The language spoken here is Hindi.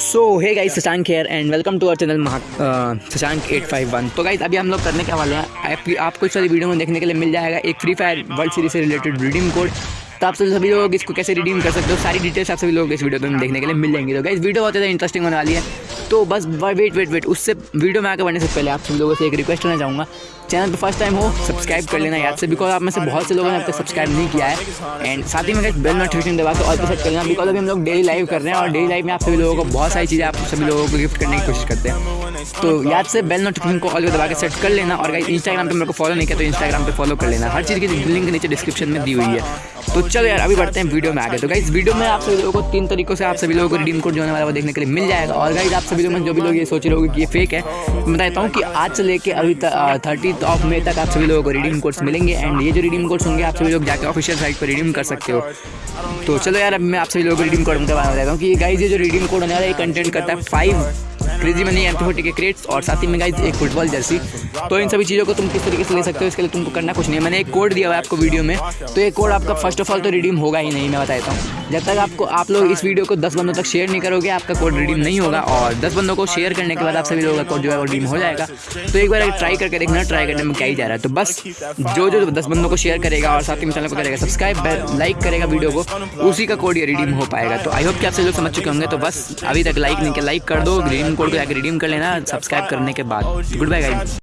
सो है guys Shashank here and welcome to our channel Maha Shashank at five one तो गाइज़ अभी हम लोग करने के वाले हैं। आप, आपको इस सारी वीडियो में देखने के लिए मिल जाएगा एक फ्री फायर वर्ल्ड सीरीज़ से रिलेटेड रिडीम कोड तो आप सभी लोग इसको कैसे रिडीम कर सकते हो? सारी डिटेल्स आप सभी लोग इस वीडियो में देखने के लिए मिल जाएँगी। तो गाइज़ वीडियो बहुत ज़्यादा इंटरेस्टिंग होने वाली है। तो बस वेट वेट वेट उससे वीडियो में आगे बढ़ने से पहले आप सब लोगों से एक रिक्वेस्ट करना चाहूँगा। चैनल पर फ़र्स्ट टाइम हो सब्सक्राइब कर लेना याद से बिकॉज़ आप में से बहुत से लोगों ने अब तक सब्सक्राइब नहीं किया है। एंड साथ ही में बेल नोटिफिकेशन दबा के और पे सेट कर लेना बिकॉज़ अभी हम लोग डेली लाइव कर रहे हैं और डेली लाइव में आप सभी लोगों को बहुत सारी चीज़ें आप सभी लोगों को गिफ्ट करने की कोशिश करते हैं। तो याद से बेल नोटिफिकेशन को ऑल दबा के सेट कर लेना और इंस्टाग्राम पे मेरे को फॉलो नहीं किया तो इंस्टाग्राम पे फॉलो कर लेना। हर चीज़ की लिंक नीचे डिस्क्रिप्शन में दी हुई है। तो चलो यार, अभी बढ़ते हैं वीडियो में आगे। तो गाइस वीडियो में आप सभी लोगों को तीन तरीकों से आप सभी लोगों को रिडीम कोड जो होने वाला वो देखने के लिए मिल जाएगा। और गाइस आप सभी लोग में जो भी लोग ये सोच रहे हो कि ये फेक है, मैं बताता हूँ कि आज से लेके अभी थर्टी ऑफ़ मे तक आप सभी लोगों को रिडीम कोड्स मिलेंगे। एंड ये जो रिडीम कोड्स होंगे, आप सभी लोग जाकर ऑफिशियल साइट पर रिडीम कर सकते हो। तो चलो यार, अब मैं आप सभी लोगों को रिडीम कोड के बारे में बताता हूँ कि गाइस ये जो रिडीम कोड होने वाला है कंटेंट करता है five crazy money M forty के क्रेट्स और साथ ही में गाइज़ एक फुटबॉल जर्सी तो इन सभी चीज़ों को तुम किस तरीके से ले सकते हो, इसके लिए तुमको करना कुछ नहीं है। मैंने एक कोड दिया हुआ है आपको वीडियो में। तो ये कोड आपका फ़र्स्ट ऑफ़ ऑल तो रिडीम होगा ही नहीं, मैं बताता हूँ। जब तक आपको आप लोग इस वीडियो को दस बंदों तक शेयर नहीं करोगे, आपका कोड रिडीम नहीं होगा और दस बंदों को शेयर करने के बाद आप सभी लोगों का कोड जो है वो रिडीम हो जाएगा। तो एक बार ट्राई करके देखना ट्राई करने में क्या ही जा रहा है। तो बस जो जो दस बंदों को शेयर करेगा और साथ ही चैनल को करेगा सब्सक्राइब लाइक करेगा वीडियो को, उसी का कोड ये रिडीम हो पाएगा। तो आई होप कि आप सभी लोग समझ चुके होंगे। तो बस अभी तक लाइक नहीं किया लाइक कर दो रिडीम कोड को जाकर रिडीम कर लेना सब्सक्राइब करने के बाद। Good bye guys